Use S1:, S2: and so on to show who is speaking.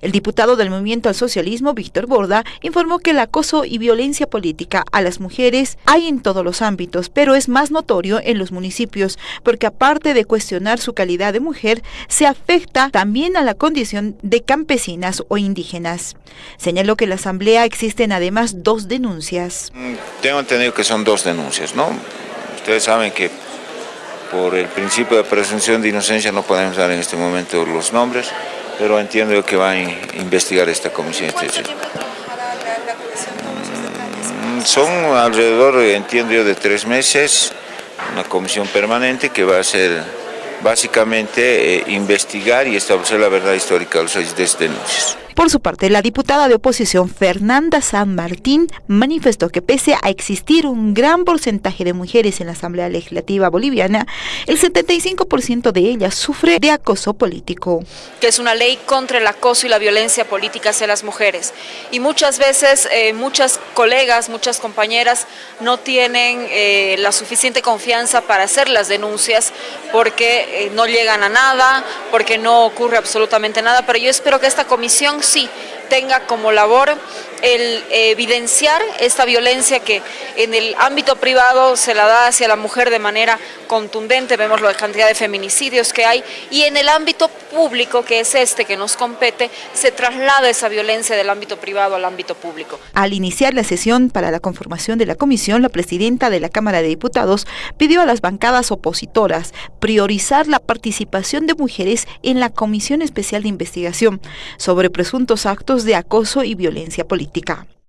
S1: El diputado del Movimiento al Socialismo, Víctor Borda, informó que el acoso y violencia política a las mujeres hay en todos los ámbitos, pero es más notorio en los municipios, porque aparte de cuestionar su calidad de mujer, se afecta también a la condición de campesinas o indígenas. Señaló que en la Asamblea existen además dos denuncias.
S2: Mm, tengo entendido que son dos denuncias, ¿no? Ustedes saben que por el principio de presunción de inocencia no podemos dar en este momento los nombres, pero entiendo que va a investigar esta comisión. ¿Cuánto tiempo trabajará la, comisión? Son alrededor, entiendo yo, de tres meses, una comisión permanente que va a ser básicamente eh, investigar y establecer la verdad histórica de los estas denuncias.
S1: Por su parte, la diputada de oposición Fernanda San Martín manifestó que pese a existir un gran porcentaje de mujeres en la Asamblea Legislativa Boliviana, el 75% de ellas sufre de acoso político.
S3: Que es una ley contra el acoso y la violencia política hacia las mujeres. Y muchas veces, eh, muchas colegas, muchas compañeras no tienen eh, la suficiente confianza para hacer las denuncias porque eh, no llegan a nada, porque no ocurre absolutamente nada, pero yo espero que esta comisión sí tenga como labor el evidenciar esta violencia que en el ámbito privado se la da hacia la mujer de manera contundente, vemos la cantidad de feminicidios que hay, y en el ámbito público, que es este que nos compete, se traslada esa violencia del ámbito privado al ámbito público.
S1: Al iniciar la sesión para la conformación de la comisión, la presidenta de la Cámara de Diputados pidió a las bancadas opositoras priorizar la participación de mujeres en la Comisión Especial de Investigación sobre presuntos actos de acoso y violencia política. politica.